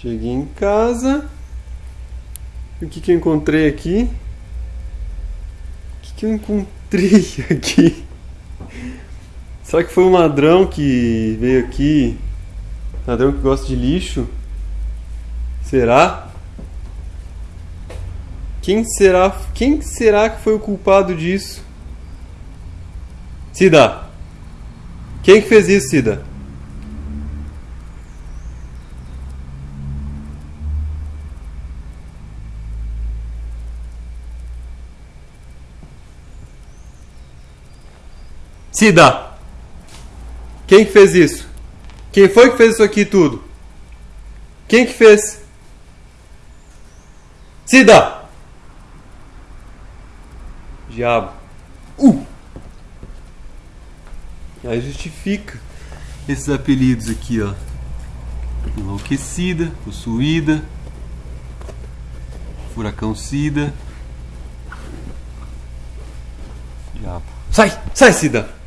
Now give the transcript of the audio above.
Cheguei em casa. O que, que eu encontrei aqui? O que, que eu encontrei aqui? Será que foi um ladrão que veio aqui? Ladrão que gosta de lixo? Será? Quem será? Quem será que foi o culpado disso? Cida! Quem que fez isso, Cida? Cida! Quem que fez isso? Quem foi que fez isso aqui tudo? Quem que fez? Cida! Diabo. Uh! Aí justifica esses apelidos aqui, ó. Enlouquecida, possuída, furacão Cida. Diabo. Sai! Sai, Cida!